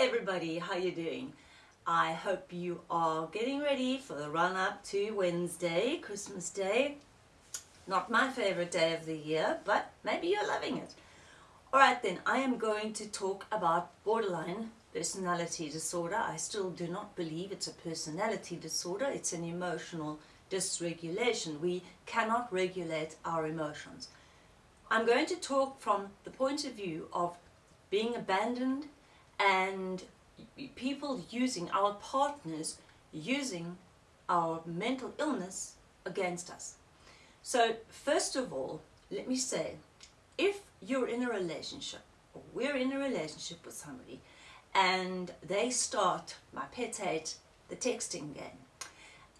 everybody, how you doing? I hope you are getting ready for the run up to Wednesday, Christmas Day. Not my favorite day of the year, but maybe you're loving it. Alright then, I am going to talk about borderline personality disorder. I still do not believe it's a personality disorder, it's an emotional dysregulation. We cannot regulate our emotions. I'm going to talk from the point of view of being abandoned and people using, our partners using our mental illness against us. So first of all, let me say, if you're in a relationship, or we're in a relationship with somebody, and they start, my pet hate, the texting game,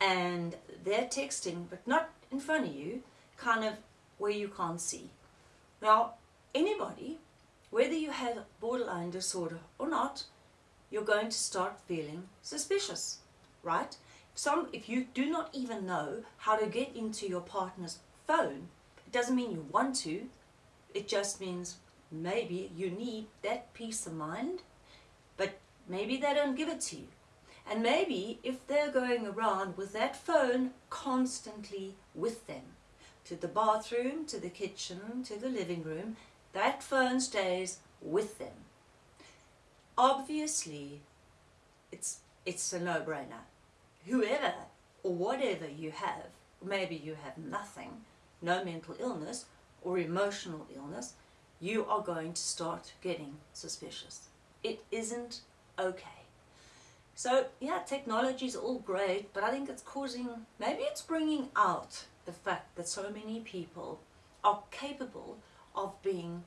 and they're texting, but not in front of you, kind of where you can't see. Now, anybody whether you have borderline disorder or not, you're going to start feeling suspicious, right? Some, if you do not even know how to get into your partner's phone, it doesn't mean you want to, it just means maybe you need that peace of mind, but maybe they don't give it to you. And maybe if they're going around with that phone constantly with them, to the bathroom, to the kitchen, to the living room, that phone stays with them. Obviously, it's, it's a no-brainer. Whoever or whatever you have, maybe you have nothing, no mental illness or emotional illness, you are going to start getting suspicious. It isn't okay. So yeah, technology is all great, but I think it's causing, maybe it's bringing out the fact that so many people are capable of being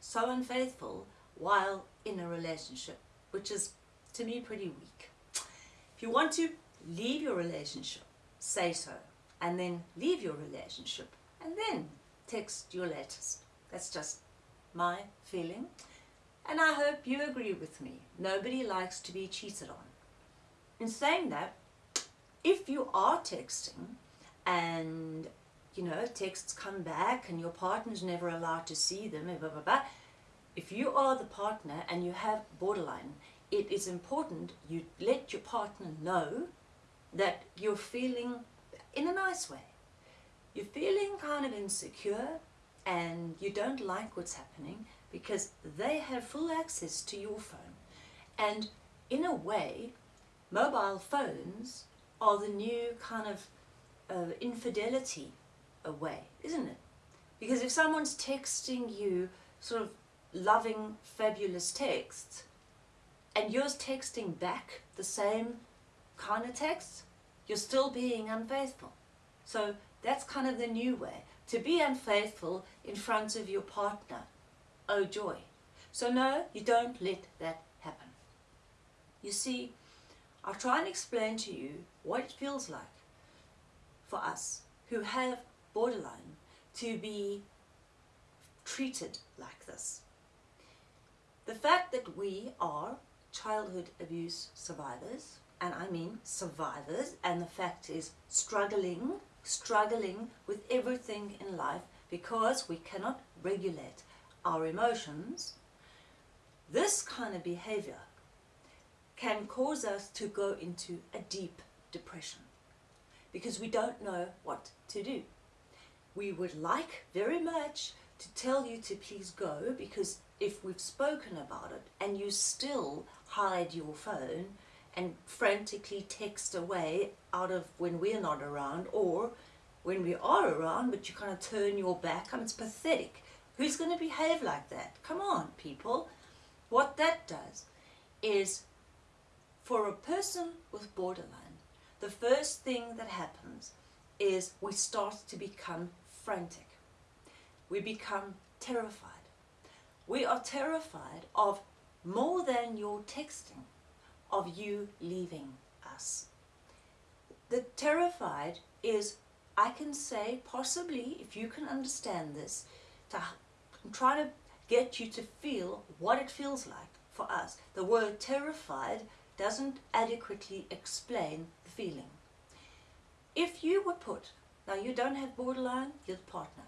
so unfaithful while in a relationship, which is to me pretty weak. If you want to leave your relationship, say so, and then leave your relationship, and then text your latest. That's just my feeling. And I hope you agree with me. Nobody likes to be cheated on. In saying that, if you are texting and you know, texts come back and your partner's never allowed to see them, blah, blah, blah. If you are the partner and you have borderline, it is important you let your partner know that you're feeling in a nice way. You're feeling kind of insecure and you don't like what's happening because they have full access to your phone. And in a way, mobile phones are the new kind of uh, infidelity away, isn't it? Because if someone's texting you sort of loving, fabulous texts, and you're texting back the same kind of text, you're still being unfaithful. So that's kind of the new way. To be unfaithful in front of your partner. Oh joy. So no, you don't let that happen. You see, I'll try and explain to you what it feels like for us who have borderline to be treated like this. The fact that we are childhood abuse survivors, and I mean survivors, and the fact is struggling, struggling with everything in life because we cannot regulate our emotions, this kind of behavior can cause us to go into a deep depression because we don't know what to do we would like very much to tell you to please go because if we've spoken about it and you still hide your phone and frantically text away out of when we're not around or when we are around but you kind of turn your back, I mean it's pathetic. Who's going to behave like that? Come on people. What that does is for a person with borderline, the first thing that happens is we start to become frantic. We become terrified. We are terrified of more than your texting, of you leaving us. The terrified is, I can say, possibly, if you can understand this, to try to get you to feel what it feels like for us. The word terrified doesn't adequately explain the feeling. If you were put now you don't have borderline, you're the partner.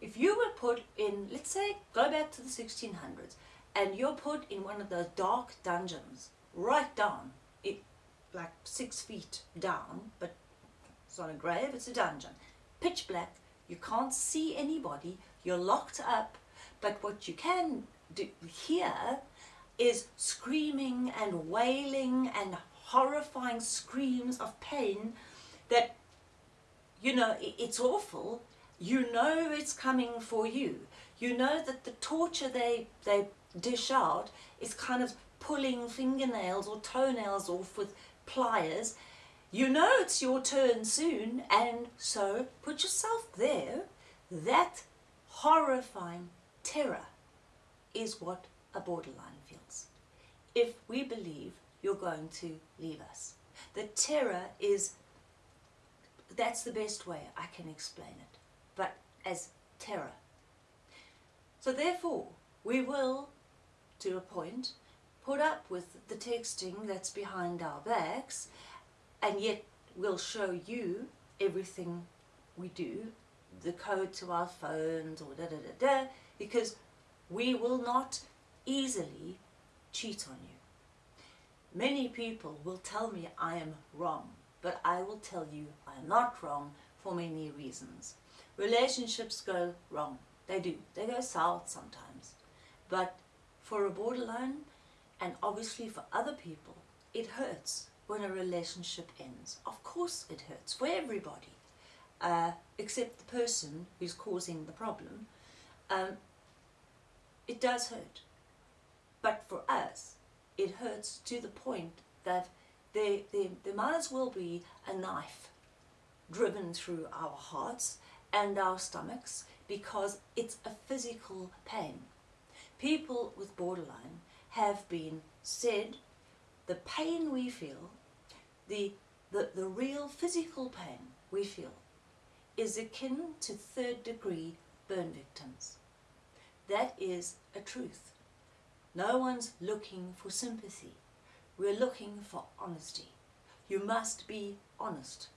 If you were put in, let's say, go back to the 1600s, and you're put in one of those dark dungeons, right down, it like six feet down, but it's not a grave, it's a dungeon. Pitch black, you can't see anybody, you're locked up, but what you can do hear is screaming and wailing and horrifying screams of pain that, you know, it's awful. You know it's coming for you. You know that the torture they, they dish out is kind of pulling fingernails or toenails off with pliers. You know it's your turn soon, and so put yourself there. That horrifying terror is what a borderline feels. If we believe you're going to leave us. The terror is, that's the best way I can explain it, but as terror. So therefore, we will, to a point, put up with the texting that's behind our backs, and yet we'll show you everything we do, the code to our phones or da da da da, because we will not easily cheat on you. Many people will tell me I am wrong, but I will tell you I am not wrong for many reasons. Relationships go wrong. They do. They go south sometimes. But for a borderline, and obviously for other people, it hurts when a relationship ends. Of course it hurts for everybody, uh, except the person who's causing the problem. Um, it does hurt. But for us, it hurts to the point that there, there might as well be a knife driven through our hearts and our stomachs because it's a physical pain. People with borderline have been said the pain we feel, the, the, the real physical pain we feel, is akin to third degree burn victims. That is a truth. No one's looking for sympathy. We're looking for honesty. You must be honest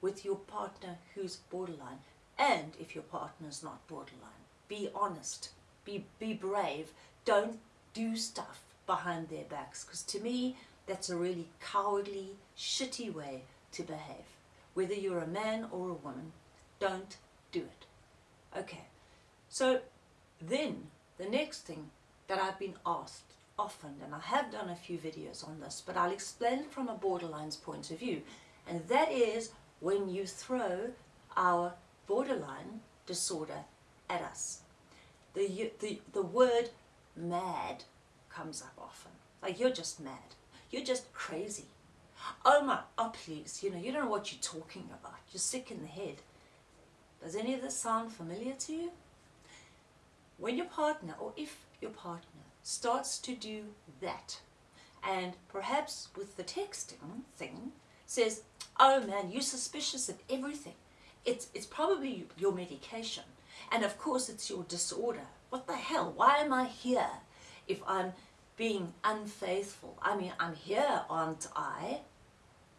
with your partner who's borderline. And if your partner's not borderline, be honest. Be, be brave. Don't do stuff behind their backs. Because to me, that's a really cowardly, shitty way to behave. Whether you're a man or a woman, don't do it. Okay, so then the next thing that I've been asked often, and I have done a few videos on this, but I'll explain from a borderline's point of view. And that is when you throw our borderline disorder at us. The, the, the word mad comes up often. Like, you're just mad. You're just crazy. Oh my, oh please, you know, you don't know what you're talking about. You're sick in the head. Does any of this sound familiar to you? When your partner, or if your partner starts to do that and perhaps with the texting thing says, oh man, you're suspicious of everything. It's, it's probably your medication. And of course it's your disorder. What the hell? Why am I here if I'm being unfaithful? I mean, I'm here, aren't I?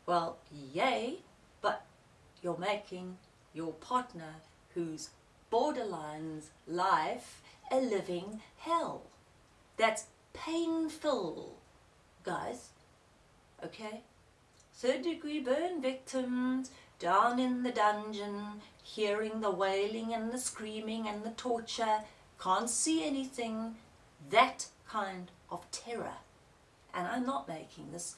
Well, yay, but you're making your partner who's borderline's life a living hell. That's painful, guys. Okay? Third degree burn victims down in the dungeon, hearing the wailing and the screaming and the torture, can't see anything. That kind of terror. And I'm not making this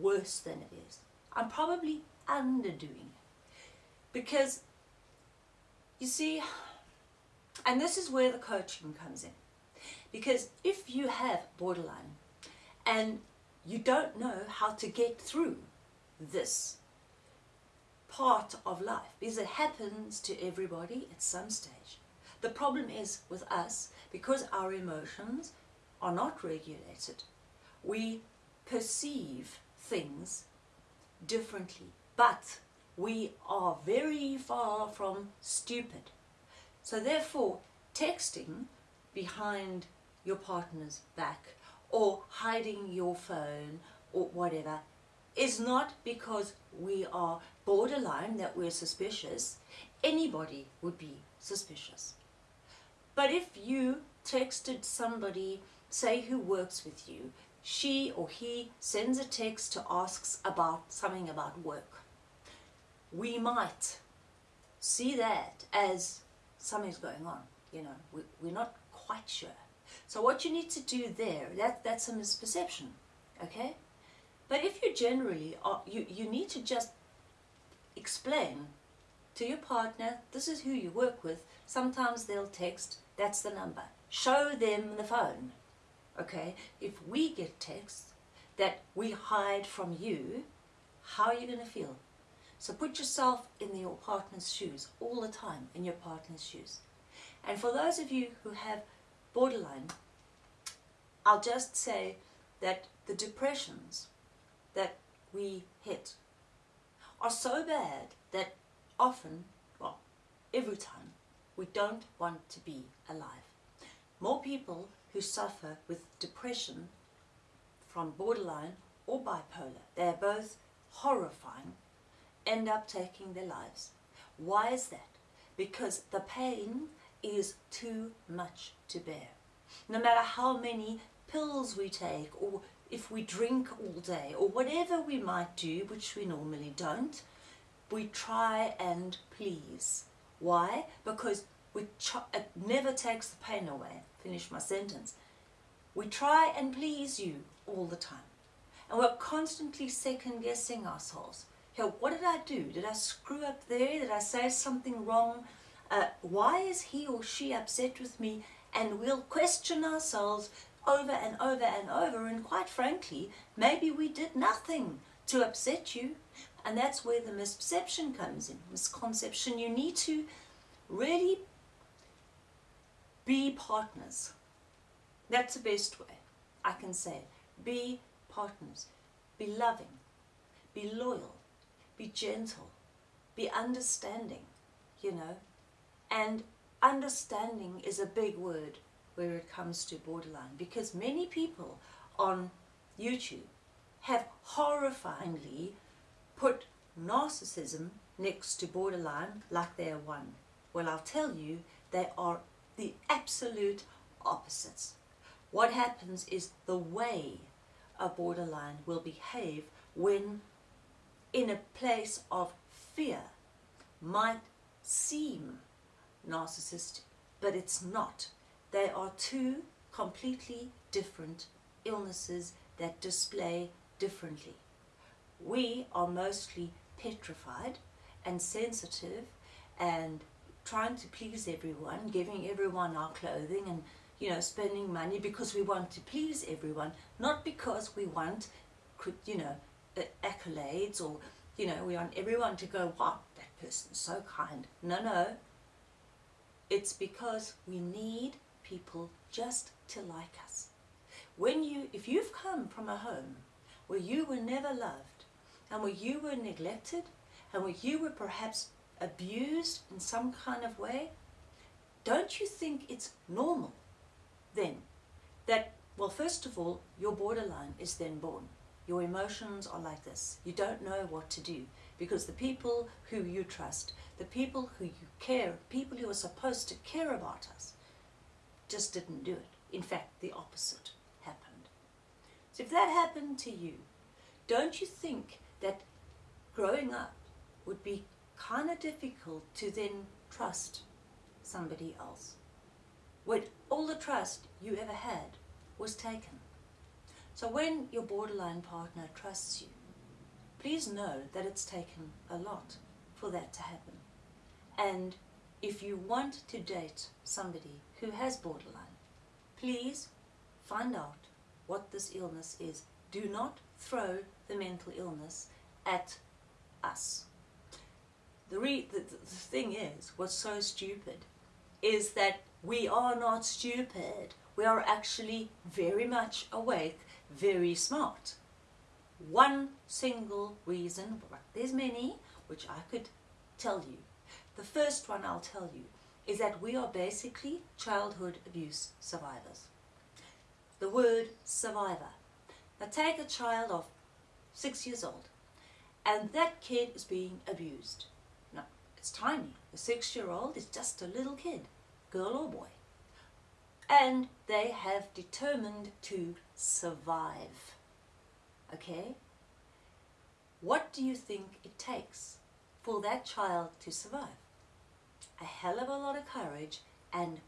worse than it is. I'm probably underdoing it. Because, you see, and this is where the coaching comes in. Because if you have borderline and you don't know how to get through this part of life, because it happens to everybody at some stage. The problem is with us, because our emotions are not regulated, we perceive things differently. But we are very far from stupid. So therefore, texting behind your partner's back or hiding your phone or whatever is not because we are borderline that we're suspicious. Anybody would be suspicious. But if you texted somebody say who works with you, she or he sends a text to asks about something about work. We might see that as something's going on, you know, we, we're not quite sure. So what you need to do there, that, that's a misperception, okay? But if you generally, are, you, you need to just explain to your partner, this is who you work with. Sometimes they'll text, that's the number. Show them the phone. Okay, if we get texts that we hide from you, how are you going to feel? So put yourself in your partner's shoes all the time, in your partner's shoes. And for those of you who have borderline, I'll just say that the depressions that we hit are so bad that often, well, every time, we don't want to be alive. More people who suffer with depression from borderline or bipolar, they're both horrifying, end up taking their lives. Why is that? Because the pain is too much to bear. No matter how many pills we take or if we drink all day or whatever we might do, which we normally don't, we try and please. Why? Because we it never takes the pain away. Finish my sentence. We try and please you all the time. And we're constantly second guessing ourselves. Here, what did I do? Did I screw up there? Did I say something wrong? Uh, why is he or she upset with me? And we'll question ourselves over and over and over. And quite frankly, maybe we did nothing to upset you. And that's where the misperception comes in, misconception. You need to really be partners. That's the best way I can say Be partners. Be loving. Be loyal. Be gentle. Be understanding, you know. And understanding is a big word where it comes to borderline because many people on YouTube have horrifyingly put narcissism next to borderline like they're one. Well, I'll tell you, they are the absolute opposites. What happens is the way a borderline will behave when in a place of fear might seem narcissistic, but it's not. They are two completely different illnesses that display differently. We are mostly petrified and sensitive and trying to please everyone, giving everyone our clothing and you know spending money because we want to please everyone, not because we want you know accolades or you know we want everyone to go wow that person's so kind. No, no. It's because we need people just to like us. When you, if you've come from a home where you were never loved and where you were neglected and where you were perhaps abused in some kind of way, don't you think it's normal then that, well, first of all, your borderline is then born. Your emotions are like this. You don't know what to do because the people who you trust, the people who you care, people who are supposed to care about us, just didn't do it. In fact, the opposite happened. So if that happened to you, don't you think that growing up would be kind of difficult to then trust somebody else? When all the trust you ever had was taken. So when your borderline partner trusts you, please know that it's taken a lot for that to happen. And if you want to date somebody who has borderline, please find out what this illness is. Do not throw the mental illness at us. The, re the, the thing is, what's so stupid is that we are not stupid. We are actually very much awake, very smart. One single reason, but there's many, which I could tell you, the first one I'll tell you is that we are basically childhood abuse survivors. The word survivor. Now take a child of six years old and that kid is being abused. Now, it's tiny. A six-year-old is just a little kid, girl or boy. and they have determined to survive. Okay? What do you think it takes for that child to survive? A hell of a lot of courage and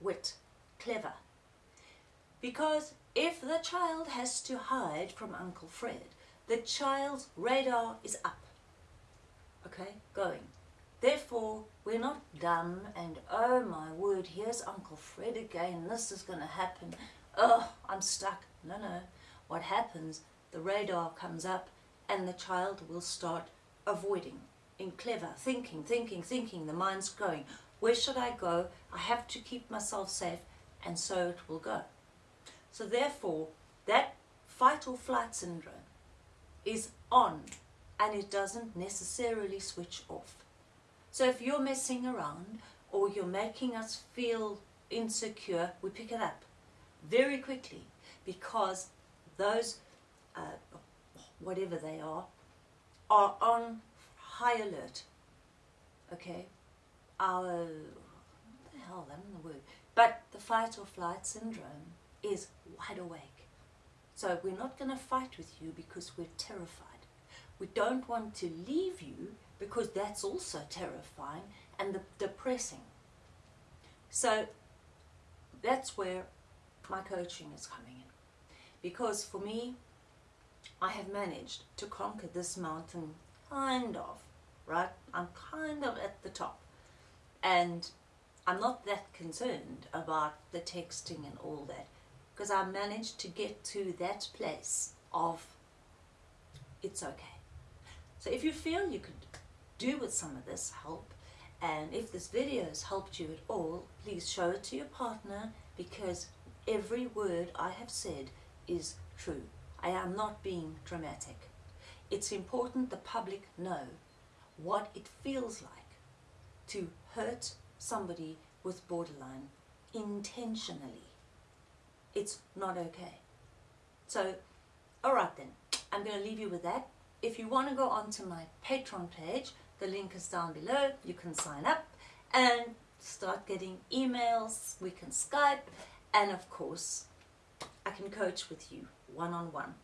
wit, clever. Because if the child has to hide from Uncle Fred, the child's radar is up. Okay, going. Therefore, we're not dumb and, oh my word, here's Uncle Fred again, this is going to happen. Oh, I'm stuck. No, no. What happens, the radar comes up and the child will start avoiding in clever thinking, thinking, thinking. The mind's going, where should I go? I have to keep myself safe and so it will go. So therefore, that fight or flight syndrome is on and it doesn't necessarily switch off. So if you're messing around or you're making us feel insecure, we pick it up very quickly because those, uh, whatever they are, are on high alert. Okay? Our, the hell, I the word. But the fight or flight syndrome is wide awake. So we're not going to fight with you because we're terrified. We don't want to leave you because that's also terrifying and the, depressing. So that's where my coaching is coming in. Because for me, I have managed to conquer this mountain kind of, right? I'm kind of at the top. And I'm not that concerned about the texting and all that because I managed to get to that place of it's okay. So if you feel you could do with some of this help, and if this video has helped you at all, please show it to your partner because every word I have said is true. I am not being dramatic. It's important the public know what it feels like to hurt somebody with borderline intentionally it's not okay. So, alright then, I'm going to leave you with that. If you want to go onto my Patreon page, the link is down below. You can sign up and start getting emails. We can Skype. And of course, I can coach with you one-on-one. -on -one.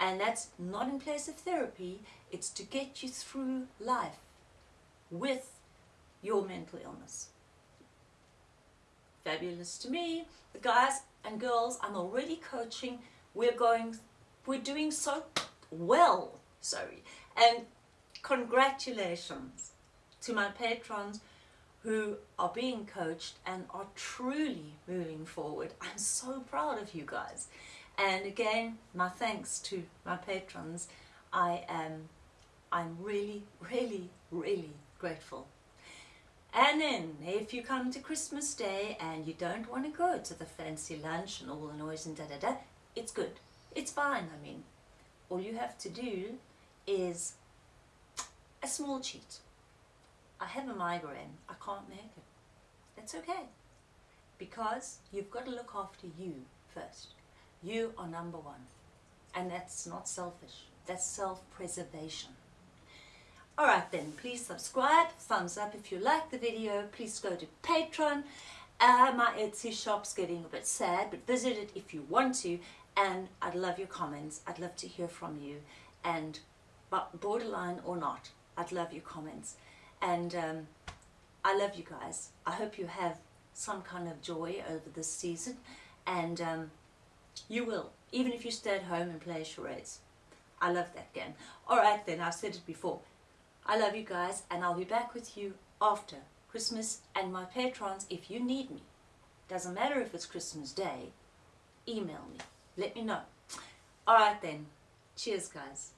And that's not in place of therapy. It's to get you through life with your mental illness. Fabulous to me. The guys and girls I'm already coaching. We're going, we're doing so well, sorry. And congratulations to my patrons who are being coached and are truly moving forward. I'm so proud of you guys. And again, my thanks to my patrons. I am, I'm really, really, really grateful. And then if you come to Christmas Day and you don't want to go to the fancy lunch and all the noise and da da da, it's good. It's fine, I mean. All you have to do is a small cheat. I have a migraine. I can't make it. That's okay. Because you've got to look after you first. You are number one. And that's not selfish. That's self-preservation. Alright then, please subscribe, thumbs up if you like the video, please go to Patreon. Uh, my Etsy shop's getting a bit sad, but visit it if you want to, and I'd love your comments, I'd love to hear from you, and but borderline or not, I'd love your comments. And um, I love you guys. I hope you have some kind of joy over this season, and um, you will, even if you stay at home and play charades. I love that game. Alright then, I've said it before. I love you guys and I'll be back with you after Christmas and my patrons if you need me. Doesn't matter if it's Christmas Day, email me. Let me know. Alright then. Cheers guys.